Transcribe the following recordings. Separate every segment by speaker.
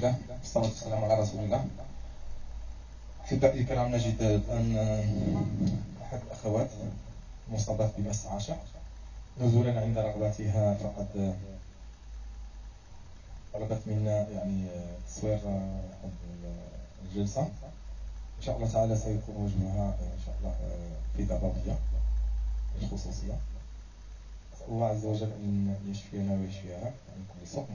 Speaker 1: الله والصلاة والسلام على رسول الله أحبائي الكرام نجد الآن أحد الأخوات مصابة بمس عاشق نزولا عند رغبتها فقد طلبت منا يعني تصوير الجلسة. إن شاء الله تعالى سيكون وجهها إن شاء الله في ضبابية الخصوصية. أسأل الله عز وجل أن يشفينا ويشفيها من كل سوء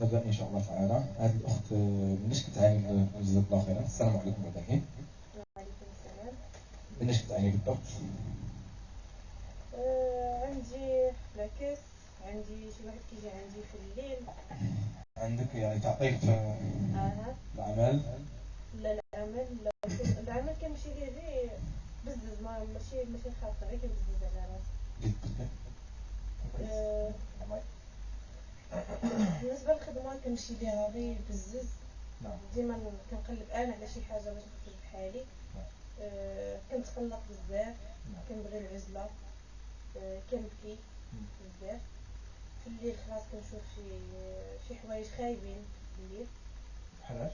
Speaker 1: نبدأ إن شاء الله تعالى. هذه الأخت منش كتعاني الله خيرا السلام عليكم بعد الحين
Speaker 2: وعليكم السلام.
Speaker 1: منش كتعاني بالضبط.
Speaker 2: آه عندي لكس عندي شي واحد كيجي عندي في الليل.
Speaker 1: عندك يعني تعطيل في العمل؟
Speaker 2: لا العمل لا. العمل كنمشي ليه غير بزز. ما ماشي ماشي خاطر غير كنبزز على راسي. بالنسبة للخدمة كنمشي ليها غير بزز
Speaker 1: نعم.
Speaker 2: ديما كنقلب أنا على شي حاجة باش نخرج بحالي.
Speaker 1: نعم.
Speaker 2: آه، كنتقلق بزاف.
Speaker 1: نعم.
Speaker 2: كنبغي العزلة. آه، كنبكي. بزاف. في الليل خلاص كنشوف شي شي حوايج خايبين في الليل.
Speaker 1: بحالاش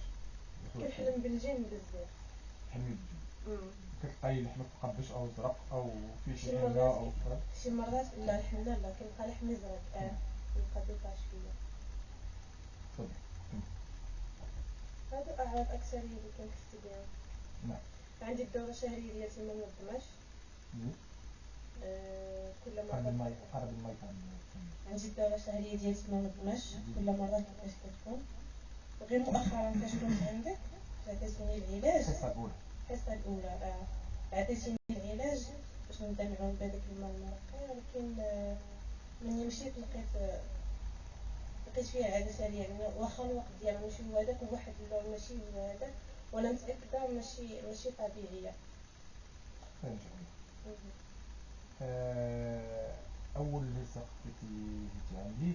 Speaker 2: كنحلم بالجن بزاف.
Speaker 1: حلمي
Speaker 2: مم.
Speaker 1: كتلقاي لحمك مقبش أو زرق أو في
Speaker 2: شي حاجة
Speaker 1: أو كذا؟
Speaker 2: شي مرات لا الحمد لله كنلقى لحمي زرق. آه. القضية العشوية
Speaker 1: تفضل
Speaker 2: هذا أعراض أكثرية اللي كنحس بها
Speaker 1: نعم
Speaker 2: عندي الدورة الشهرية ديال تمن منظماش كل
Speaker 1: مرة قرب الماء
Speaker 2: عندي الدورة الشهرية ديال تمن منظماش كل مرة كيفاش كتكون وغير مؤخرا فاش كنت عندك عطيتوني العلاج
Speaker 1: الحصة الأولى
Speaker 2: الحصة الأولى آه عطيتوني العلاج باش نتابعهم بهذاك الماء المرقي ولكن ملي مشيت لقيت لقيت فيها عادة سريع. يعني واخا الوقت ديالها ماشي هو هذاك واحد اللون ماشي هو هذاك وأنا متأكدة ماشي ماشي طبيعية.
Speaker 1: آه أول لصق كنتي جيتي عندي.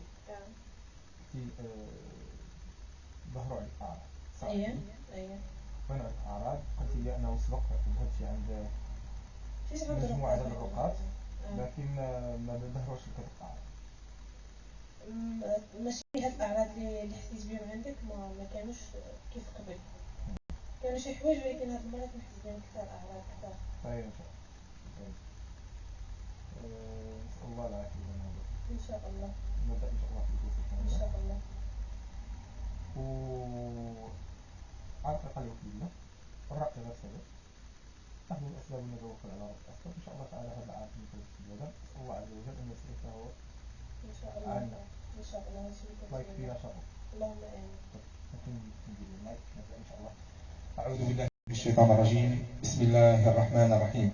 Speaker 1: في ظهروا على الاعراض صح؟
Speaker 2: اييه اييه
Speaker 1: وأنا على الاعراض قلت لي أنا وسبق ذهبتي عند مجموعة من
Speaker 2: الرقاة
Speaker 1: لكن ما ندهروش
Speaker 2: القطع ماشي هاد الاعراض اللي حسيت بهم عندك ما, ما كانوش كيف قبل كانوا شي حوايج ولكن هاد المرات نحس بهم
Speaker 1: كثر أعراض كثر طيب نسال الله. العافية
Speaker 2: إن شاء الله.
Speaker 1: نبدأ إن شاء الله في إن
Speaker 2: شاء الله.
Speaker 1: و عرق قلبي الله الرقبه سبب نحن الاسباب نتوكل على رب الاسباب إن شاء الله تعالى هذا العام من كل هذا نسال الله عز وجل أن يصرفه هو
Speaker 2: إن شاء الله.
Speaker 1: عنا.
Speaker 2: إن شاء الله يشفيك
Speaker 1: الله يكفينا شره
Speaker 2: اللهم
Speaker 1: نبدأ إن شاء الله. أعوذ بالله من الشيطان الرجيم. بسم الله الرحمن الرحيم.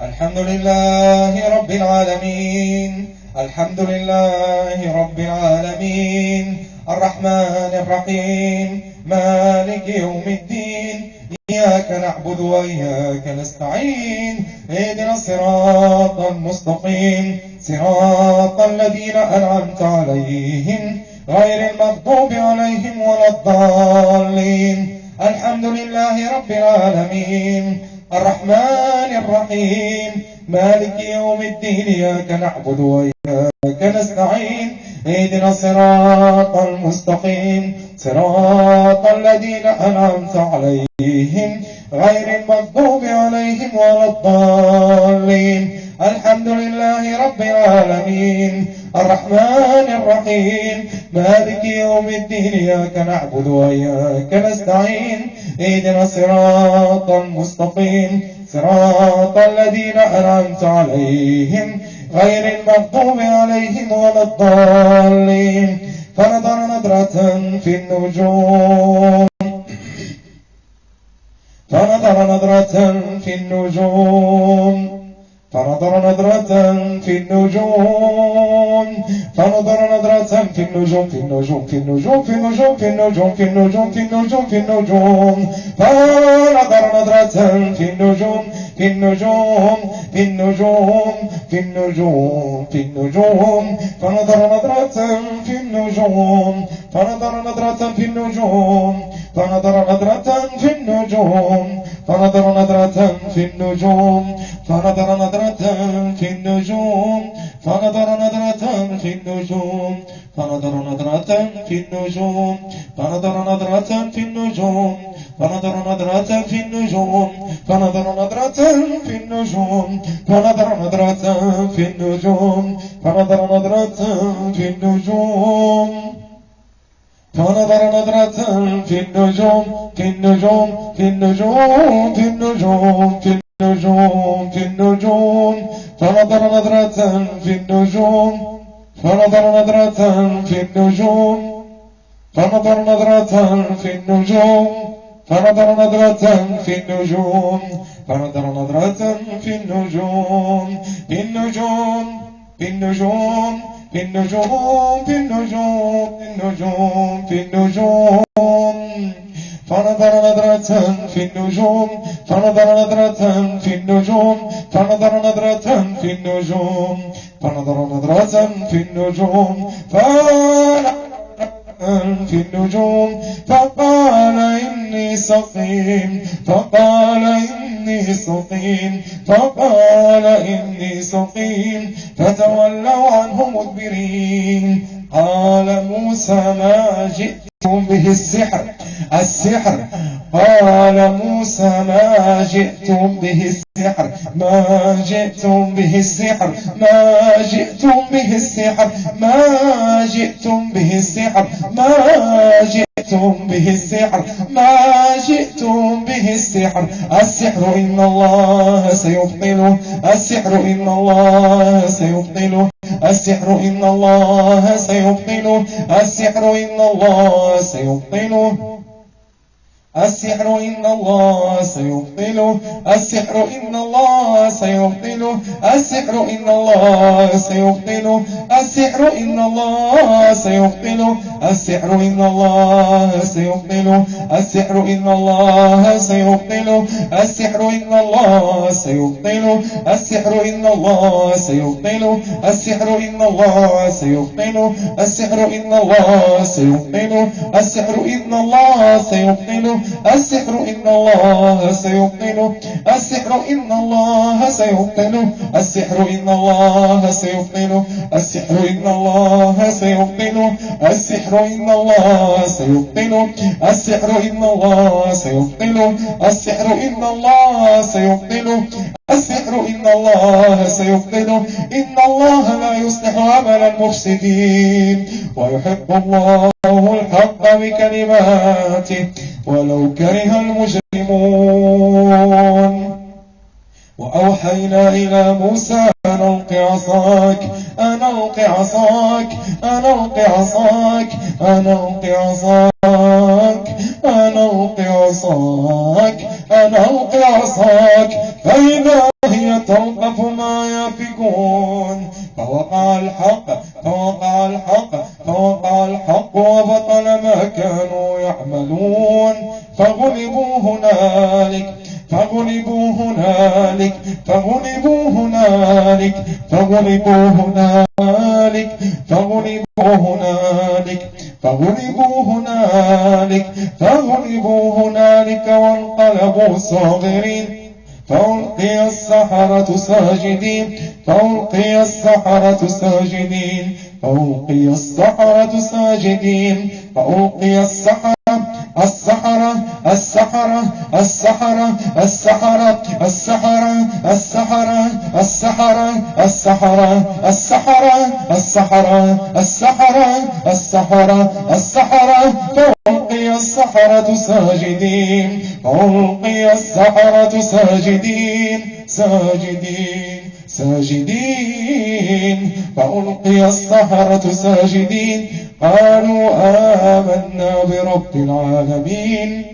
Speaker 1: الحمد لله رب العالمين. الحمد لله رب العالمين. الرحمن الرحيم. مالك يوم الدين. إياك نعبد وإياك نستعين اهدنا الصراط المستقيم. صراط الذين أنعمت عليهم غير المغضوب عليهم ولا الضالين. الحمد لله رب العالمين. الرحمن الرحيم. مالك يوم الدين إياك نعبد وإياك نستعين اهدنا الصراط المستقيم. صراط الذين أنعمت عليهم. غير المغضوب عليهم ولا الضالين. الحمد لله رب العالمين. الرحمن الرحيم. مالك يوم الدين. إياك نعبد وإياك نستعين. اهدنا الصراط المستقيم. صراط الذين أنعمت عليهم غير المغضوب عليهم ولا الضالين. فنظر نظرة في النجوم. فنظر نظرة في النجوم فنظر نظرة في النجوم فنظر نظرة في النجوم في النجوم في النجوم في النجوم في النجوم في النجوم في النجوم في النجوم فنظر نظرة في النجوم في النجوم في النجوم في النجوم في النجوم فنظر نظرة في النجوم فنظر نظرة في النجوم فنظر نظرة في النجوم فنظر نظرة في النجوم فنظر نظرة في النجوم فنظر نظرة في النجوم فنظر نظرة في النجوم فنظر نظرة في النجوم فنظر نظرة في النجوم فنظر نظرة في النجوم فنظر نظرة في النجوم فنظر نظرة في النجوم فنظر نظرة في النجوم في النجوم في النجوم في النجوم في النجوم في النجوم فنظر نظرة في النجوم فنظر نظرة في النجوم فنظر نظرة في النجوم فنظر نظرة في النجوم فنظر نظرة في النجوم في النجوم في النجوم في النجوم في النجوم في النجوم في النجوم فنظر نظرة في النجوم فنظر نظرة في النجوم فنظر نظرة في النجوم فنظر نظرة في النجوم فنظر في النجوم. فقال إني سقيم. فقال إني سقيم. فقال إني سقيم. فتولوا عنه مدبرين. قال موسى ما جئتم به السحر. السحر قال موسى ما جئتم به السحر ما جئتم به السحر ما جئتم به السحر ما جئتم به السحر ما جئتم به السحر ما جئتم به السحر. السحر إن الله سيبطله السحر إن الله سيبطله السحر إن الله سيبطله السحر إن الله سيبطله. السحر إن الله سيبطله السحر إن الله سيبطله السحر إن الله سيبطله السحر إن الله سيبطله السحر إن الله سيبطله السحر إن الله سيبطله السحر إن الله سيبطله السحر إن الله سيبطله السحر إن الله سيبطله السحر إن الله سيبطله السحر إن الله سيبطله السحر إن الله سيبطله السحر إن الله سيبطله السحر إن الله سيبطله السحر إن الله سيبطله السحر إن الله سيبطله السحر إن الله سيبطله السحر إن الله سيبطله السحر إن الله سيبطله إن الله لا يصلح عمل المفسدين. ويحب الله الحق بكلماته. ولو كره المجرمون. وأوحينا إلى موسى أن ألق عصاك أن ألق عصاك أن ألق عصاك أن ألق عصاك أن ألق عصاك أن ألق عصاك. فإذا هي تلقف ما يفكون فوقع الحق فوقع الحق فوقع الحق. وبطل ما كانوا يعملون. فغلبوا هنالك فغلبوا هنالك فغلبوا هنالك فغلبوا هنالك فغلبوا هنالك فغلبوا هنالك فغلبوا هنالك وانقلبوا صاغرين. فألقي السحرة ساجدين فألقي السحرة ساجدين. فألقي السحرة ساجدين فألقي السحرة السحرة السحرة السحرة السحرة السحرة السحرة السحرة السحرة السحرة السحرة السحرة السحرة السحرة فألقي السحرة ساجدين فألقي السحرة ساجدين ساجدين ساجدين فألقي السحرة ساجدين. قالوا آمنا برب العالمين.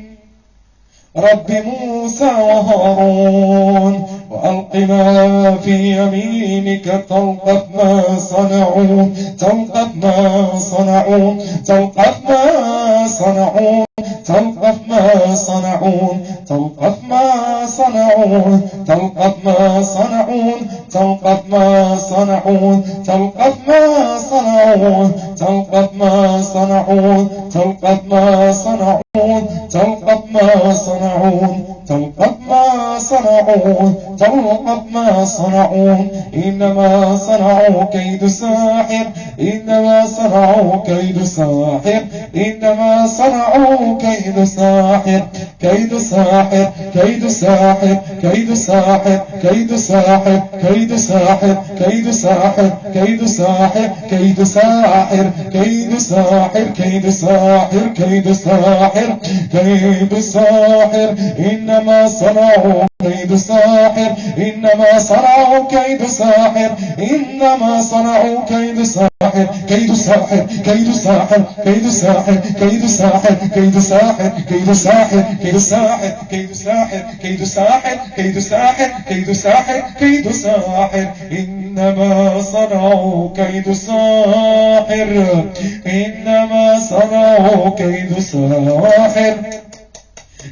Speaker 1: رب موسى وهارون وألق ما في يمينك تلقف ما صنعوا تلقف ما صنعوا تلقف ما صنعوا تلقف ما صنعون تلقف ما صنعون تلقف ما صنعون تلقف ما صنعون تلقف ما صنعون تلقف ما صنعون تلقف ما صنعون تلقف ما صنعون تلقف ما صنعوا تلقط ما صنعوا إنما صنعوا كيد ساحر إنما صنعوا كيد ساحر إنما صنعوا كيد ساحر كيد ساحر كيد ساحر كيد ساحر كيد ساحر كيد ساحر كيد ساحر كيد ساحر كيد ساحر كيد ساحر كيد ساحر كيد ساحر كيد ساحر إنما صنعوا كيد ساحر إنما صنعوا كيد ساحر إنما صنعوا كيد ساحر كيد ساحر كيد ساحر كيد ساحر كيد ساحر كيد ساحر كيد ساحر كيد ساحر كيد ساحر كيد ساحر كيد ساحر كيد ساحر كيد ساحر إنما صنعوا كيد ساحر إنما صنعوا كيد ساحر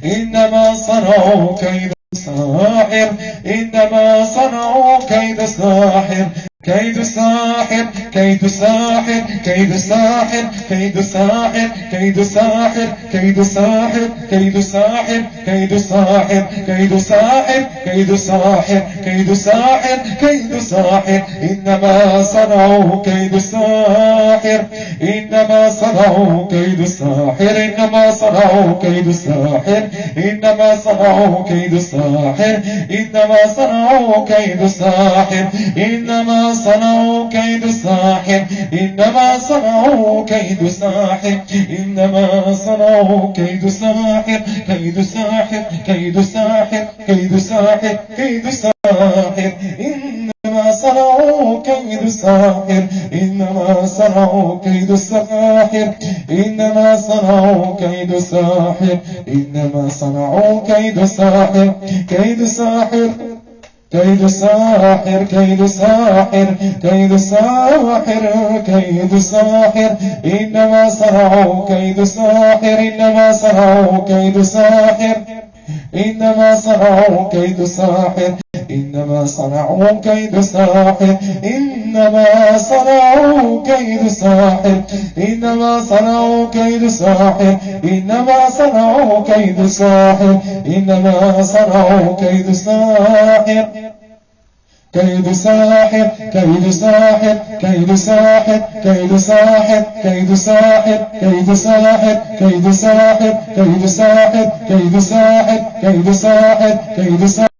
Speaker 1: إنما صنعوا كيد ساحر إنما صنعوا كيد ساحر كيد ساحر كيد ساحر كيد ساحر كيد ساحر كيد ساحر كيد ساحر كيد ساحر كيد ساحر كيد ساحر كيد ساحر كيد ساحر كيد ساحر إنما صنعوا كيد ساحر إنما صنعوا كيد ساحر إنما صنعوا كيد ساحر إنما صنعوا كيد ساحر إنما صنعوا كيد ساحر إنما صنعوا كيد ساحر إنما صنعوا كيد ساحر إنما صنعوا كيد ساحر كيد ساحر كيد ساحر كيد ساحر كيد ساحر إنما صنعوا كيد ساحر إنما صنعوا كيد ساحر إنما صنعوا كيد ساحر إنما صنعوا كيد ساحر كيد ساحر كيد ساحر كيد ساحر كيد ساحر كيد ساحر إنما صنعوا كيد ساحر إنما صنعوا كيد ساحر إنما صنعوا كيد ساحر إنما صنعوا كيد ساحر إنما صنعوا كيد ساحر إنما صنعوا كيد ساحر إنما صنعوا كيد ساحر إنما صنعوا كيد ساحر كيد ساحر كيد ساحر كيد ساحر كيد ساحر كيد ساحر كيد ساحر كيد ساحر كيد ساحر كيد ساحر كيد ساحر كيد ساحر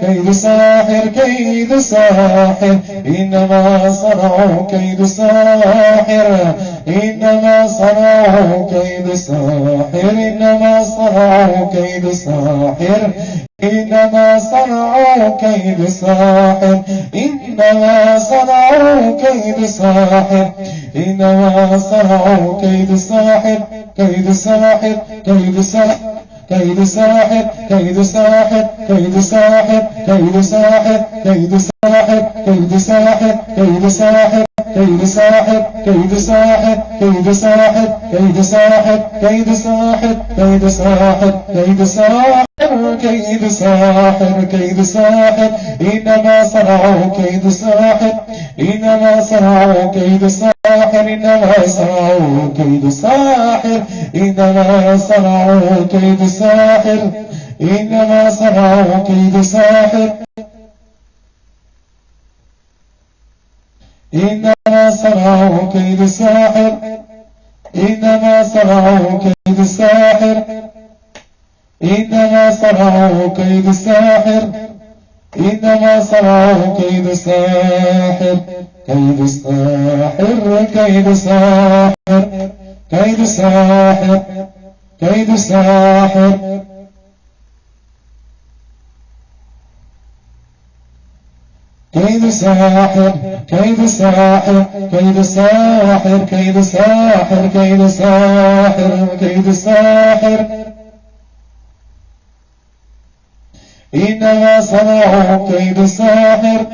Speaker 1: كيد ساحر كيد ساحر. إنما صنعوا كيد ساحر. إنما صنعوا كيد ساحر. إنما صنعوا كيد ساحر. إنما صنعوا كيد ساحر. إنما صنعوا كيد ساحر. إنما صنعوا كيد ساحر. كيد ساحر. كيد ساحر. كيد ساحر كيد ساحر كيد ساحر كيد ساحر كيد ساحر كيد ساحر كيد ساحر. كيد ساحر كيد ساحر كيد ساحر كيد ساحر كيد ساحر كيد ساحر كيد ساحر كيد ساحر كيد ساحر إنما صنعوا كيد ساحر إنما صنعوا كيد ساحر إنما صنعوا كيد ساحر إنما صنعوا كيد ساحر إنما صنعوا كيد ساحر إنما صنعوا كيد ساحر إنما صنعوا كيد ساحر إنما صنعوا كيد ساحر إنما صنعوا كيد ساحر كيد ساحر كيد ساحر كيد ساحر كيد ساحر كيد ساحر كيد ساحر كيد ساحر كيد ساحر كيد ساحر كيد ساحر إنما صنعوا كيد ساحر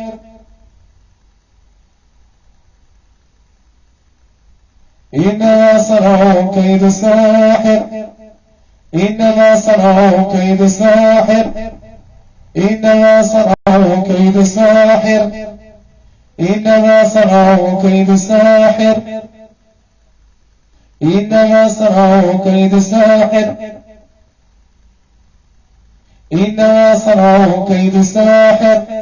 Speaker 1: إنما صنعوا كيد ساحر إنما صنعوا كيد ساحر إنما صنعوا كيد ساحر إنما صنعوا كيد ساحر إنما صنعوا كيد ساحر إنما صنعوا كيد ساحر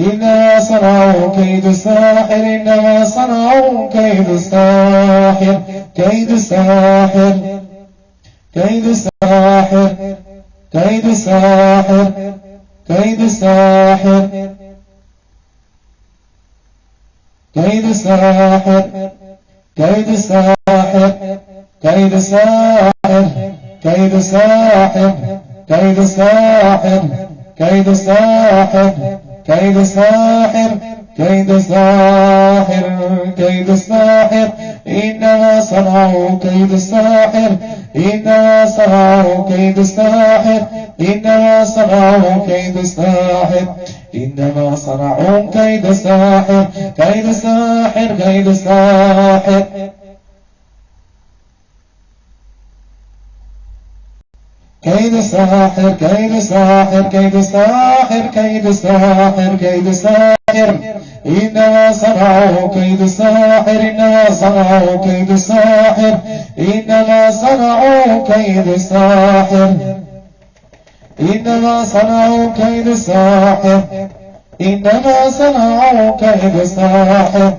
Speaker 1: إنما صنعوا كيد ساحر إنما صنعوا كيد ساحر كيد ساحر كيد ساحر كيد ساحر كيد ساحر كيد ساحر كيد ساحر كيد ساحر كيد ساحر كيد ساحر كيد ساحر كيد ساحر كيد ساحر كيد ساحر إنما صنعوا كيد ساحر إنما صنعوا كيد ساحر إنما صنعوا كيد ساحر إنما صنعوا كيد ساحر كيد ساحر كيد ساحر كيد ساحر كيد ساحر كيد ساحر كيد ساحر كيد ساحر إنما صنعوا كيد ساحر إنما صنعوا كيد ساحر إنما صنعوا كيد ساحر إنما صنعوا كيد ساحر إنما صنعوا كيد ساحر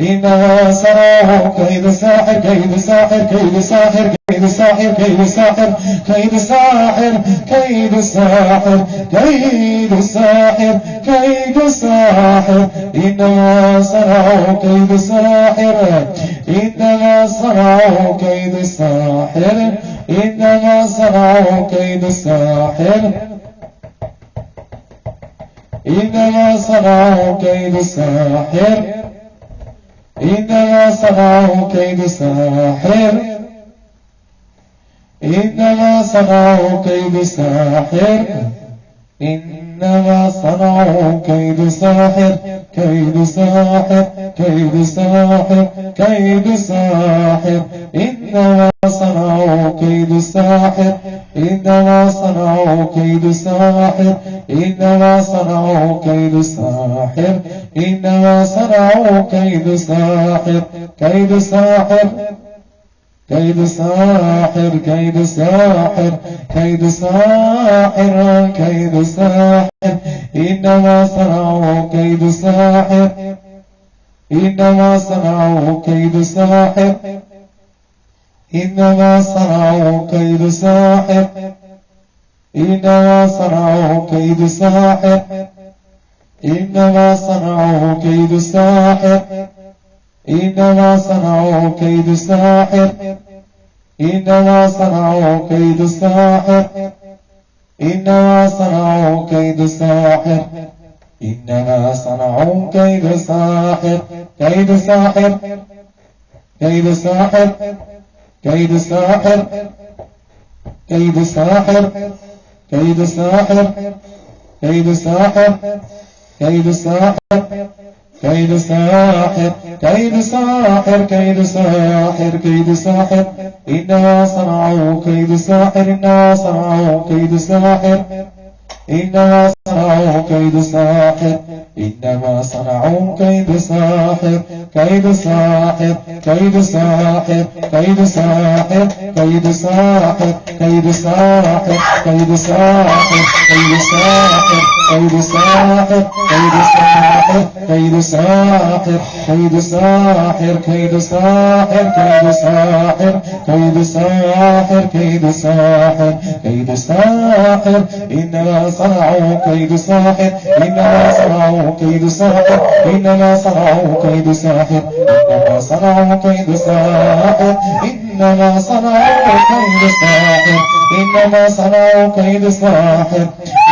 Speaker 1: إنما صنعوا كيد ساحر كيد ساحر كيد ساحر كيد ساحر كيد ساحر كيد ساحر كيد ساحر كيد ساحر كيد ساحر إنما صنعوا كيد ساحر إنما صنعوا كيد ساحر إنما صنعوا كيد ساحر إنما صنعوا كيد ساحر إنما صنعوا كيد ساحر إنما صنعوا كيد ساحر إنما صنعوا كيد ساحر كيد ساحر كيد ساحر كيد ساحر إنما صنعوا كيد ساحر إنما صنعوا كيد ساحر إنما صنعوا كيد ساحر إنما صنعوا كيد ساحر كيد ساحر كيد ساحر كيد ساحر كيد ساحر كيد ساحر. إنما صنعوا كيد ساحر. إنما صنعوا كيد ساحر. إنما صنعوا كيد ساحر. إنما صنعوا كيد ساحر. إنما صنعوا كيد ساحر. إنما صنعوا كيد ساحر إنما صنعوا كيد ساحر إنما صنعوا كيد ساحر إنما صنعوا كيد ساحر كيد ساحر كيد ساحر كيد ساحر كيد ساحر كيد ساحر كيد ساحر كيد ساحر كيد ساحر كيد ساحر كيد ساحر كيد ساحر إنما صنعوا كيد ساحر إنما صنعوا كيد ساحر إنما صنعوا كيد ساحر إنما صنعوا كيد ساحر كيد ساحر كيد ساحر كيد ساحر كيد ساحر كيد ساحر كيد ساحر كيد ساحر كيد ساحر كيد ساحر كيد ساحر كيد ساحر كيد ساحر كيد ساحر كيد ساحر كيد ساحر كيد ساحر إنما صنعوا كيد ساحر إنما صنعوا كيد ساحر إنما صنعوا كيد ساحر إنما صنعوا كيد ساحر إنما صنعوا كيد ساحر إنما صنعوا كيد ساحر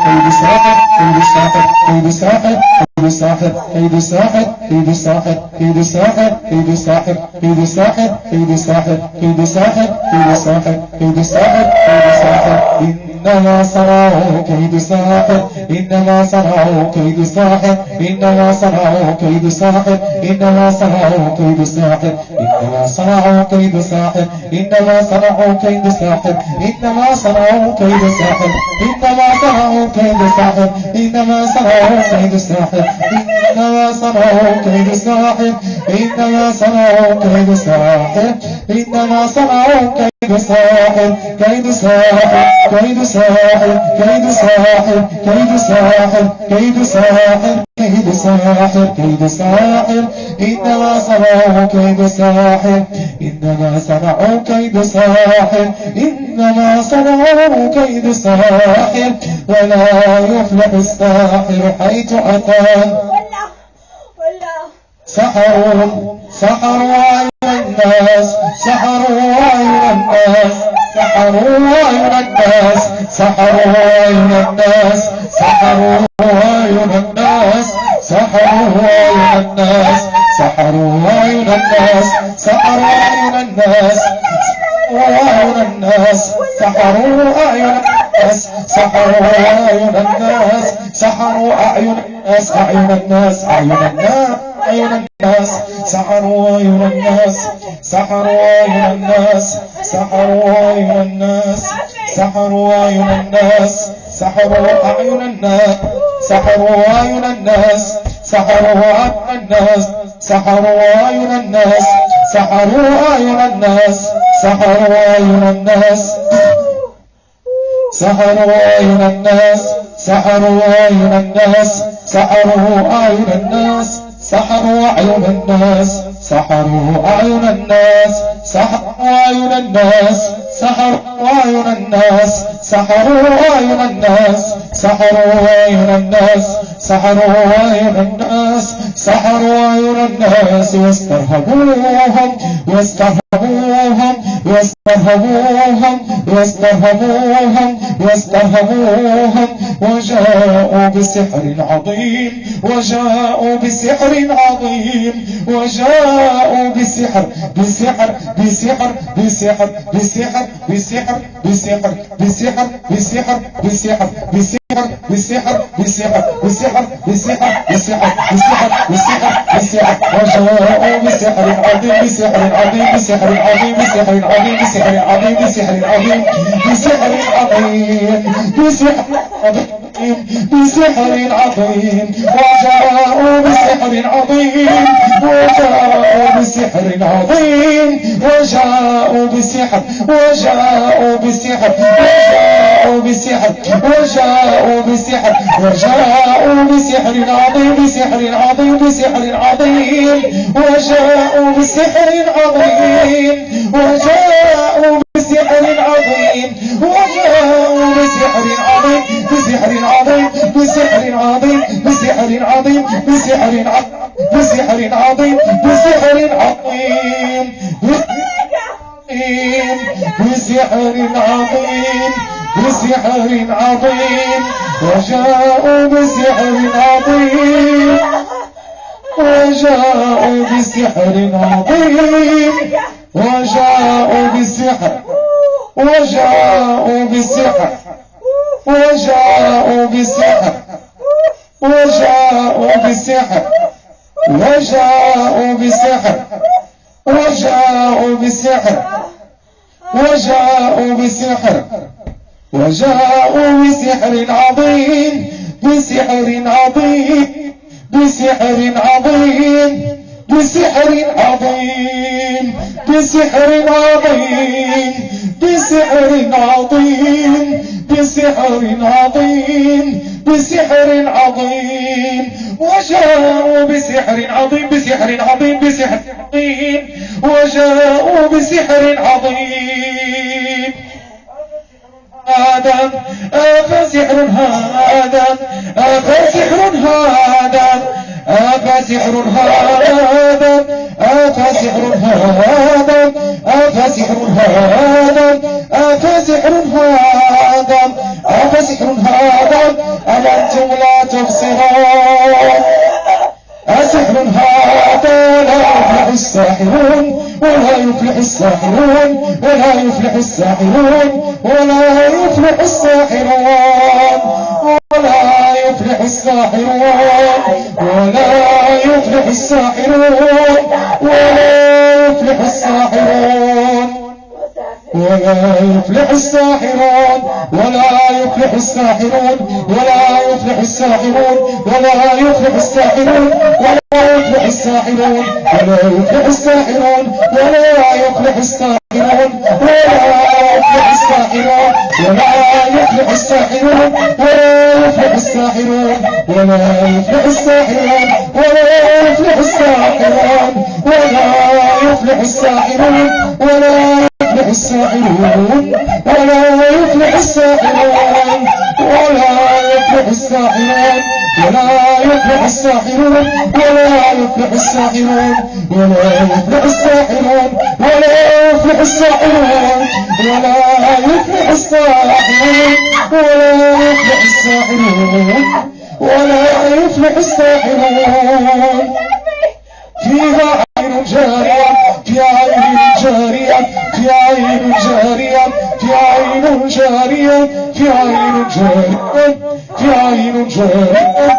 Speaker 1: Baby stop it, baby stop it, baby stop it. كيد ساحر الساحر كيد الساحر كيد الساحر كيد الساحر كيد الساحر كيد الساحر كيد الساحر كيد الساحر كيد الساحر كيد الساحر كيد الساحر إنما صنعوا كيد الساحر إنما صنعوا كيد الساحر إنما صنعوا كيد الساحر إنما صنعوا كيد الساحر إنما صنعوا كيد الساحر إنما صنعوا كيد الساحر إنما صنعوا كيد الساحر إنما صنعوا كيد الساحر إنما صنعوا كيد الساحر إنما صنعوا كيد الساحر إنما صنعوا كيد الساحر إنما صنعوا كيد الساحر كيد الساحر كيد الساحر كيد الساحر كيد الساحر كيد الساحر كيد الساحر كيد الساحر إنما صنعوا كيد الساحر إنما صنعوا كيد الساحر إنما صنعوا كيد الساحر ولا يفلح الساحر حيث أتى.
Speaker 2: ولا ولا
Speaker 1: سحروا سحروا الناس سحروا أعين الناس سحروا أعين الناس سحروا أعين الناس سحروا أعين الناس سحروا أعين الناس سحروا أعين الناس سحروا أعين الناس وأعين الناس سحروا أعين الناس. سحروا أعين الناس سحروا أعين الناس أعين الناس أعين الناس أعين الناس سحروا أعين الناس سحروا أعين الناس سحروا أعين الناس سحروا أعين الناس سحروا أعين الناس سحروا أعين الناس سحروا أعين الناس سحروا أعين الناس سحروا أعين الناس سحروا أعين الناس سحروا أعين الناس سحروا أعين الناس سحروا أعين الناس سحروا أعين الناس سحروا أعين الناس سحروا أعين الناس. سحروا أعين الناس سحروا أعين الناس سحروا أعين الناس سحروا أعين الناس سحروا أعين الناس. واسترهبوهم واسترهبوهم واسترهبوهم واسترهبوهم واسترهبوهم وجاءوا بسحر عظيم وجاءوا بسحر عظيم وجاءوا بسحر بسحر بسحر بسحر بسحر بسحر. بسحر بسحر بسحر بسحر بسحر بالسحر بالسحر بالسحر بالسحر بالسحر بالسحر بالسحر بالسحر وجاءوا بسحر عظيم بسحر عظيم بسحر عظيم بسحر عظيم بسحر عظيم بسحر عظيم بسحر عظيم بسحر عظيم بسحر عظيم وجاءوا بسحر عظيم وجاءوا بسحر عظيم وجاءوا بسحر وجاءوا بسحر وجاءوا بسحر وجاءوا بسحر وجاءوا بسحر عظيم بسحر عظيم بسحر عظيم وجاءوا بسحر عظيم وجاءوا بسحر عظيم وجاءوا بسحر عظيم. وجاءوا بسحر عظيم. وجاءوا بسحر عظيم بسحر عظيم بسحر عظيم بسحر عظيم. وجاءوا بسحر عظيم بسحر عظيم بسحر عظيم. وجاءوا بسحر عظيم. هذا أفسحر هذا أفسحر هذا. أفسحر هذا؟ أفسحر هذا؟ أفسحر هذا؟ أفسحر هذا؟ أفسحر هذا؟ أم أنتم لا تبصرون أسحر هذا لا يفلح الساحرون ولا يفلح الساحرون ولا يفلح الساحرون ولا يفلح الساحرون ولا يفلح الساحرون ولا يفلح الساحرون ولا يفلح الساحرون ولا يفلح الساحرون ولا يفلح الساحرون ولا يفلح الساحرون ولا يفلح الساحرون ولا يفلح الساحرون ولا يفلح الساحرون ولا يفلح الساحرون ولا يفلح الساحرون ولا يفلح الساحرون ولا يفلح الساحرون ولا يفلح الساحرون ولا يفلح الساحرون ولا يفلح الساحرون ولا يفلح الساحرون ولا يفلح الساحرون ولا يفلح الساحرون ولا يفلح الساحرون ولا يفلح الساحرون ولا يفلح الساحرون ولا يفلح الساحرون ولا يفلح الساحرون ولا يفلح الساحرون فيها عين جارية في عين جارية في عين جارية في عين جارية في عين جارية في عين جارية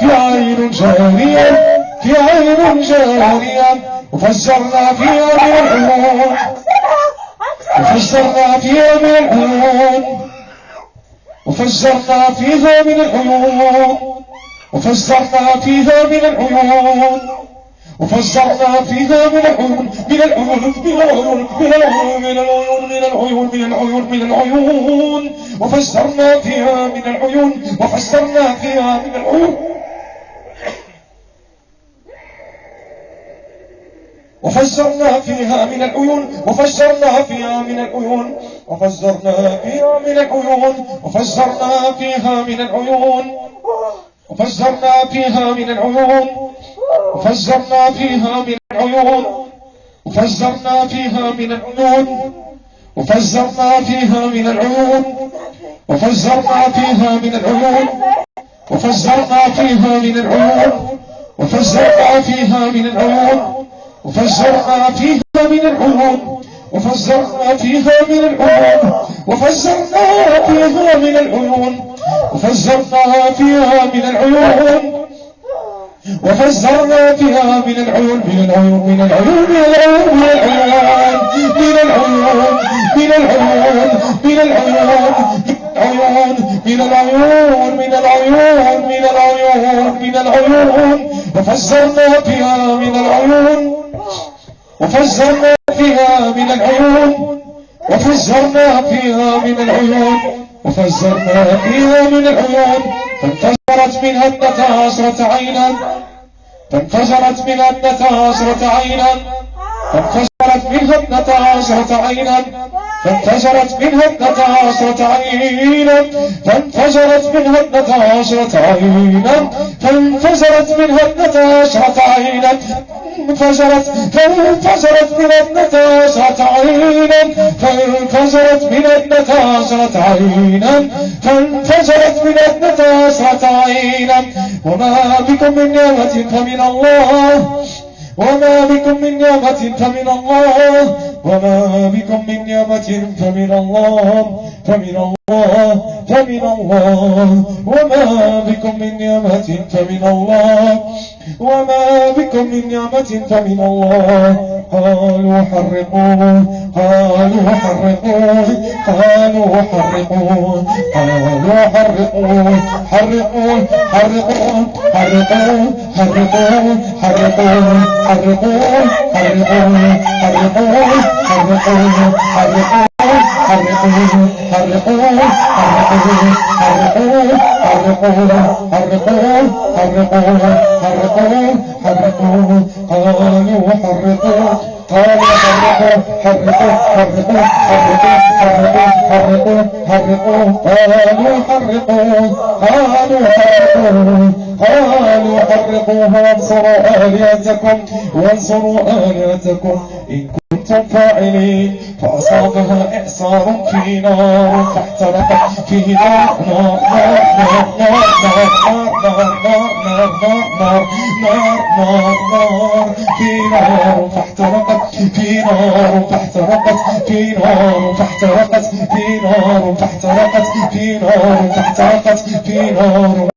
Speaker 1: في عين جارية في عين جارية وفجرنا فيها من العيون وفجرنا فيها من العيون وفجرنا فيها من العيون وفجرنا فيها من العيون وفجرنا فيها من العيون من العيون من العيون من العيون من العيون من العيون من العيون من العيون. وفجرنا فيها من العيون وفجرنا فيها من العيون. وفجرنا فيها من العيون وفجرنا فيها من العيون. وفجرنا فيها من العيون وفجرنا فيها من العيون وفجرنا فيها من العيون وفجرنا فيها من العيون وفجرنا فيها من العيون وفجرنا فيها من العيون وفجرنا فيها من العيون وفجرنا فيها من العيون وفجرنا فيها من العيون وفجرنا فيها من العيون وفجرنا فيها من العيون وفجرنا فيها من العيون وفجرنا فيها من العيون وفجرنا فيها من العيون من العيون من العيون من العيون من العيون من العيون من العيون العيون من العيون من العيون من العيون من العيون وفجرنا فيها من العيون وفجرنا فيها من العيون وفجرنا فيها من العيون وفجرنا فيها من العيون. فانفجرت منها اثنتا عشرة عينا فانفجرت منها اثنتا عشرة عينا فانفجرت منها اثنتا عشرة عينا. فانفجرت منها اثنتا عشرة عينا. فانفجرت منها اثنتا عشرة عينا. فانفجرت منها اثنتا عشرة عينا. انفجرت فانفجرت من اثنتا عشرة عينا. فانفجرت من اثنتا عشرة عينا. فانفجرت من اثنتا عشرة عينا. وما بكم من نعمة فمن الله. وما بكم من نعمة فمن الله وما بكم من نعمة فمن الله فمن الله فمن الله وما بكم من نعمة فمن الله وما بكم من نعمة فمن الله قالوا حرقوه قالوا حرقوه قالوا حرقوه قالوا حرقوه حرقوه حرقوه حرقوه حرقوه حرقوه حرقوه حرقوه حرقوه حرقوه حرقوه حرقوه حرقوه حرقوه حرقوه حرقوه حرقوه حرقوه حرقوه حرقوه قالوا حرقوه قالوا حرقوه حرقوه حرقوه حرقوه حرقوه حرقوه قالوا حرقوه قالوا حرقوه حرقوه وانصروا آلهتكم وانصروا آلهتكم إن فاعلين فأصابها إعصار في نار فاحترقت في نار نار نار نار نار نار نار نار نار نار في نار فاحترقت في نار فاحترقت في نار فاحترقت في نار فاحترقت في نار فاحترقت في نار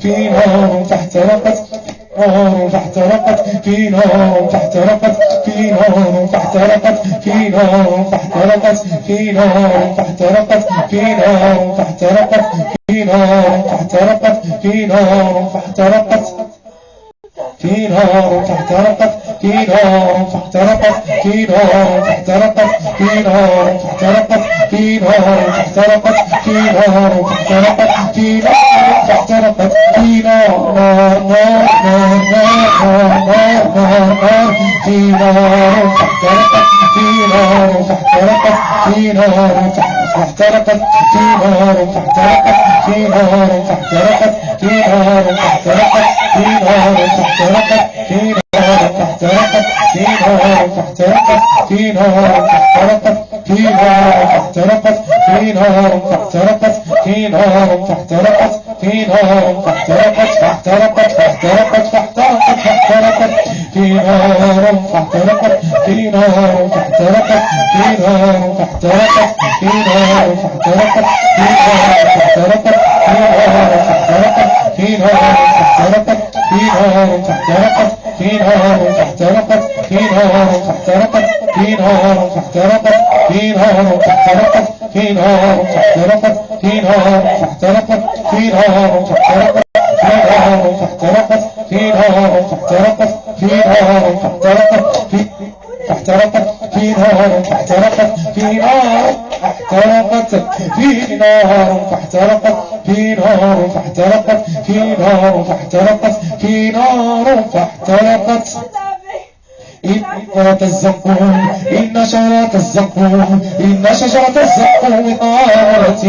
Speaker 1: في نار فاحترقت نار فاحترقت في نار فاحترقت في نار فاحترقت في نار فاحترقت في نار فاحترقت في نار فاحترقت في نار فاحترقت في نار فاحترقت في نار فاحترقت في نار فاحترقت في نار فاحترقت في نار فاحترقت في نار فاحترقت في نار فاحترقت في نار فاحترقت في نار نار نار نار نار نار نار في نار فاحترقت في نار فاحترقت في نار فاحترقت في نار فاحترقت في نار فاحترقت في نار فاحترقت في نار فاحترقت في نار فاحترقت في نار فاحترقت في نار فاحترقت في نار فاحترقت في نار فاحترقت في نار فاحترقت في نار فاحترقت فاحترقت فاحترقت فاحترقت فاحترقت في نار فاحترقت في نار فاحترقت في نار فاحترقت في نار فاحترقت في نار فاحترقت في نار فاحترقت في نار فاحترقت في نار فاحترقت في نار فاحترقت في نار فاحترقت في نار فاحترقت في نار فاحترقت في نار فاحترقت في نار فاحترقت في نار فاحترقت في نار فاحترقت في نار فاحترقت في نار فاحترقت في احترقت في نار فاحترقت في نار احترقت في نار فاحترقت في نار فاحترقت في نار فاحترقت في نار فاحترقت إن الزقوم إن شجرة الزقوم إن شجرة الزقوم طارة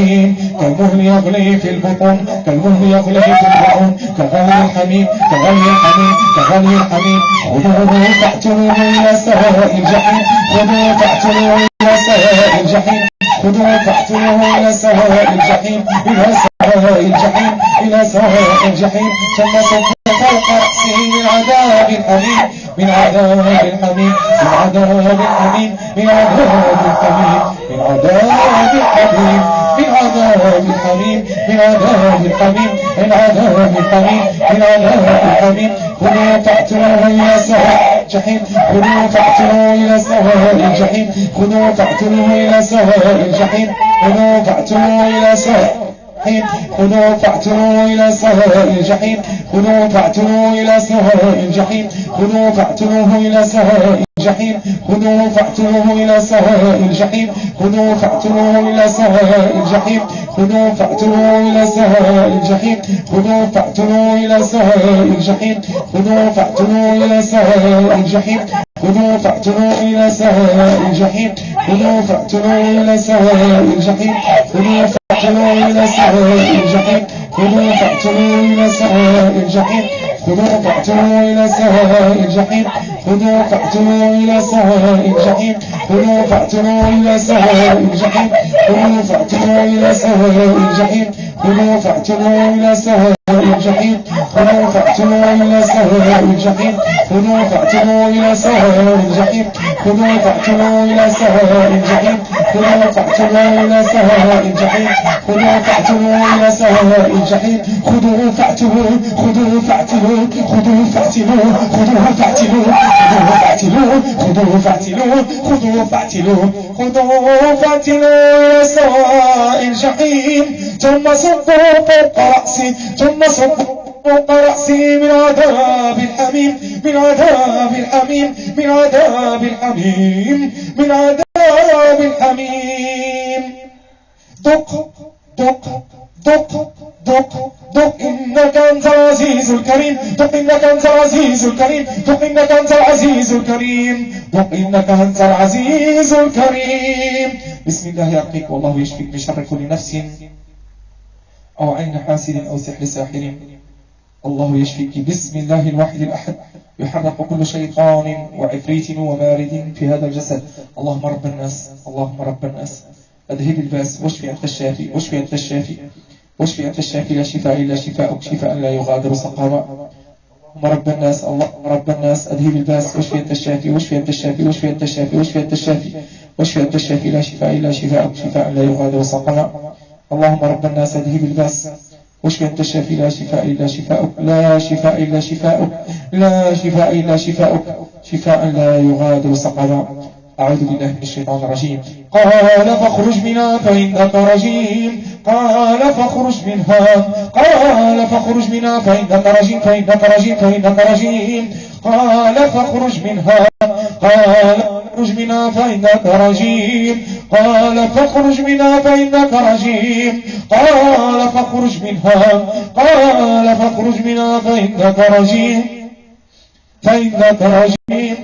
Speaker 1: كالمهل يغلي في البطون كالمهل يغلي في البطون. كغلي الحميم كغلي الحميم كغلي الحميم. خذوه فاعتلوه إلى سواء الجحيم. خذوه فاعتلوه إلى سواء الجحيم. خذوه فاعتلوه إلى سواء الجحيم. إلى سواء الجحيم إلى سواء الجحيم. ثم رأسه من عذاب الحميم من عذاب الحميم من عذاب الحميم من عذاب الحميم من عذاب الحميم من عذاب الحميم من عذاب الحميم من عذاب الحميم من عذاب الحميم خذوا فاعتلوه إلى سواء الجحيم خذوا فاعتلوه إلى سواء الجحيم خذوا فاعتلوه إلى سواء الجحيم خذوا فاعتلوه إلى سواء الجحيم. خذوا فاعتلوا إلى سواء الجحيم. خذوا فاعتلوا إلى سواء الجحيم. خذوا فاعتلوه إلى سواء الجحيم. خذوا فاعتلوه إلى سواء الجحيم. خذوا فاعتلوه إلى سواء الجحيم. خذوا فاعتلوه إلى سواء الجحيم. خذوا فاعتلوه إلى سواء الجحيم. خذوا فاعتلوه إلى سواء الجحيم. خذوا فاعتلوا إلى سواء الجحيم. خذوا فاعتلوا إلى سواء الجحيم. خذوا فاعتلوا إلى سواء الجحيم. خذوا فاعتلوا إلى سواء الجحيم. خذوا فاعتلوا إلى سواء الجحيم. خذوا فاعتلوا إلى سواء الجحيم خذوا فاعتلوا إلى سواء الجحيم خذوا فاعتلوا إلى سواء الجحيم خذوا فاعتلوا إلى سواء الجحيم خذوا فاعتلوا إلى سواء الجحيم خذوا فاعتلوا إلى سواء الجحيم خذوا فاعتلوا إلى سواء الجحيم خذوا فاعتلوا إلى سواء الجحيم خذوا فاعتلوا إلى سواء الجحيم خذوا فاعتلوا خذوا فاعتلوا خذوا فاعتلوا خذوا فاعتلوا خذوا فاعتلوا خذوا فاعتلوا خذوا فاعتلوا خذوا فاعتلوا إلى سواء الجحيم ثم صبوا فوق رأسي ثم صبوا فوق رأسي من عذاب الحميم من عذاب الحميم من عذاب الحميم من عذاب الحميم دق دق دق دق دق إنك أنت العزيز الكريم. دق إنك أنت العزيز الكريم. دق إنك أنت العزيز الكريم. دق إنك أنت العزيز الكريم. بسم الله يرقيك والله يشفيك من شر كل نفس. أو عين حاسد أو سحر ساحر. الله يشفيك. بسم الله الواحد الأحد. يحرق كل شيطان وعفريت ومارد في هذا الجسد. اللهم رب الناس اللهم رب الناس. أذهب الباس واشفي أنت الشافي واشفي أنت الشافي. واشفي أنت الشافي لا شفاء إلا شفاءك شفاء لا يغادر سقما. اللهم رب الناس اللهم رب الناس أذهب الباس واشفي أنت الشافي واشفي أنت الشافي واشفي أنت الشافي واشفي أنت الشافي واشفي أنت الشافي لا شفاء إلا شفاءك شفاء لا يغادر سقما. اللهم رب الناس أذهب الباس واشفي أنت الشافي لا شفاء إلا شفاءك لا شفاء إلا شفاءك لا شفاء إلا شفاءك شفاء لا يغادر سقما. أعوذ بالله من الشيطان الرجيم. قال فاخرج منها فإنك رجيم. قال فاخرج منها. قال فاخرج منها فإنك رجيم فإنك رجيم فإنك رجيم قال فاخرج منها. قال فاخرج منها فإنك رجيم قال فاخرج منها فإنك رجيم قال فاخرج منها. قال فاخرج منها فإنك رجيم فإنك رجيم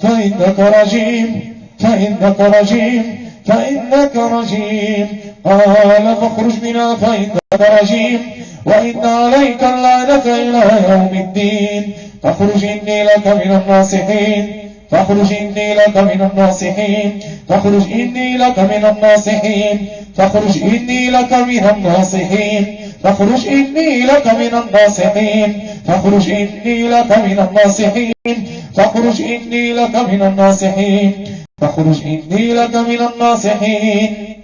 Speaker 1: فإنك رجيم فإنك رجيم فإنك رجيم قال فاخرج منها فإنك رجيم وإن عليك اللعنة إلى يوم الدين. فاخرج إني لك من الناصحين فاخرج إني لك من الناصحين فاخرج إني لك من الناصحين فاخرج إني لك من الناصحين فاخرج إني لك من الناصحين فاخرج إني لك من الناصحين فاخرج إني لك من الناصحين فاخرج إني لك من الناصحين.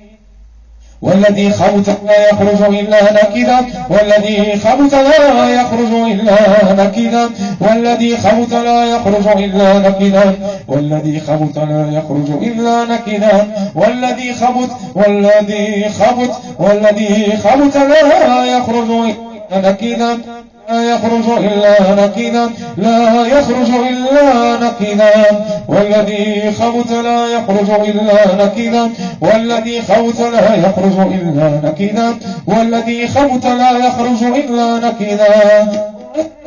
Speaker 1: والذي خبت لا يخرج إلا نكدا. والذي خبت لا يخرج إلا نكدا. والذي خبت لا يخرج إلا نكدا. والذي خبت لا يخرج إلا نكدا. والذي خبت والذي خبت والذي خبت لا يخرج إلا نكدا. لا يخرج إلا نكدا لا يخرج إلا نكدا والذي خوت لا يخرج إلا نكدا والذي خوت لا يخرج إلا نكدا والذي خوت لا يخرج إلا نكدا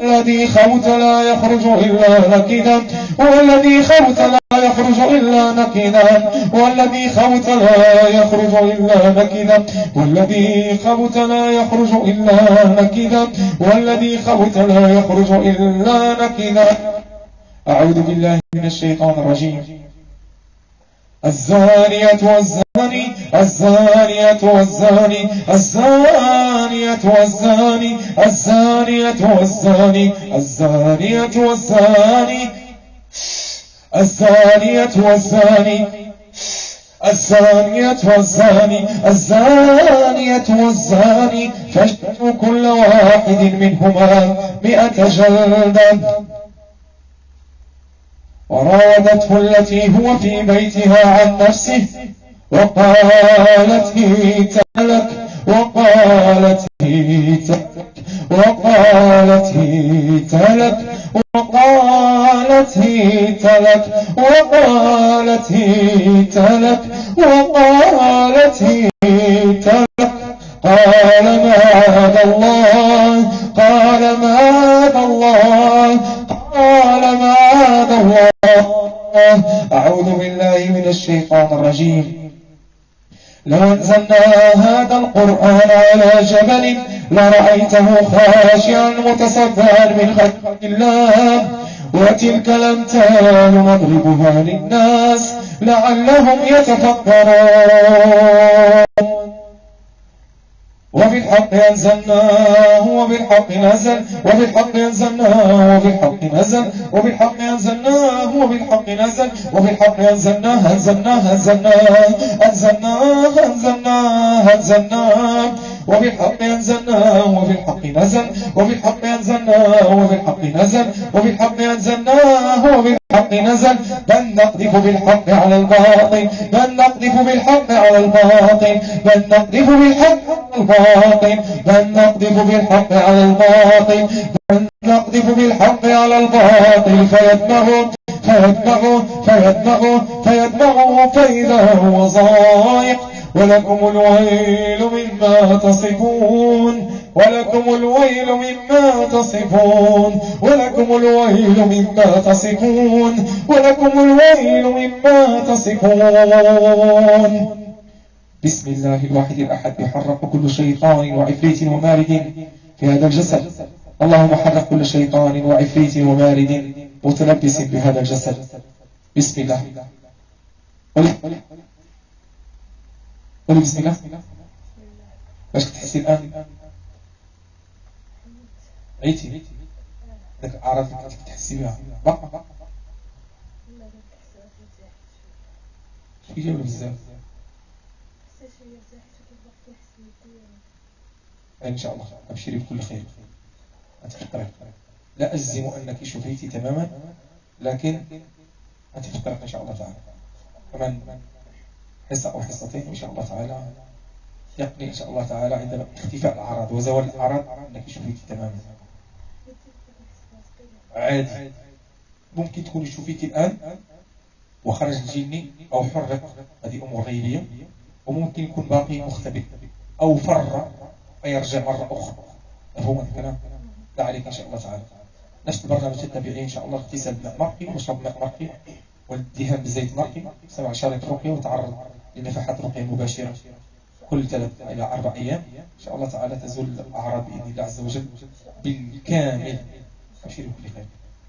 Speaker 1: الذي خوت لا يخرج إلا نكدا والذي خوت لا يخرج إلا نكدا والذي خوت لا يخرج إلا نكدا والذي خوت لا يخرج إلا نكدا والذي خوت لا يخرج إلا نكدا. أعوذ بالله من الشيطان الرجيم. الزانية والزاني الزانية والزاني الزانية والزاني الزانية والزاني الزانية والزاني الزانية والزاني الزانية والزاني الزانية والزاني فاجتنوا كل واحد منهما مئة جلدة وراودته التي هو في بيتها عن نفسه وقالت هيت لك وقالت هيت وقالت هيت لك وقالت هيت لك وقالت هيت لك وقالت هيت لك قال ماذا الله؟ قال ماذا الله؟ أعوذ بالله من الشيطان الرجيم. لو أنزلنا هذا القرآن على جبل لرأيته خاشعا متصدعا من خلق الله وتلك الأمثال نضربها للناس لعلهم يتفكرون. وبالحق أنزلناه وبالحق نزل وبالحق أنزلناه وبالحق نزل وبالحق أنزلناه وبالحق نزل وبالحق أنزلناه أنزلناه أنزلناه أنزلناه أنزلناه أنزلناه وبالحق أنزلناه وبالحق نزل وبالحق أنزلناه وبالحق نزل وبالحق أنزلناه وبالحق نزل. بل نقذف بالحق على الباطل بل نقذف بالحق على الباطل بل نقذف بالحق على الباطل بل نقذف بالحق على الباطل بل نقذف بالحق على الباطل. فيدمغه فيدمغه فيدمغه فيدمغه فإذا هو زاهق ولكم الويل مما تصفون ولكم الويل مما تصفون ولكم الويل مما تصفون ولكم الويل مما تصفون. بسم الله الواحد الأحد يحرق كل شيطان وعفريت ومارد في هذا الجسد. اللهم حرق كل شيطان وعفريت ومارد متلبس بهذا الجسد. بسم الله. قولي بسم الله. باش تحسي الآن؟ عيتي. ذاك الأعراض اللي كنت تحسي بها بقى شوية ولا بزاف إن شاء الله. أبشري بكل خير. أتفكرك لا أجزم أنك شفيتي تماما لكن أتفكرك إن شاء الله تعالى. كمان حصة أو حصتين إن شاء الله تعالى. يقني إن شاء الله تعالى عندما اختفاء الأعراض وزوال الأعراض أنك شفيتي تماما. عادي. ممكن تكوني شفيتي الآن وخرج الجني أو حرك. هذه أمور غيبية وممكن يكون باقي مختبئ أو فر ويرجع مرة أخرى. مفهوم الكلام؟ لا عليك إن شاء الله تعالى. نفس البرنامج التابعي إن شاء الله اغتسال بماء مرقي وشرب ماء مرقي والدهان بزيت مرقي سبع شريط رقية وتعرض لنفحات رقية مباشرة. كل ثلاث إلى أربع أيام. إن شاء الله تعالى تزول الأعراض بإذن الله عز وجل بالكامل. بكل خير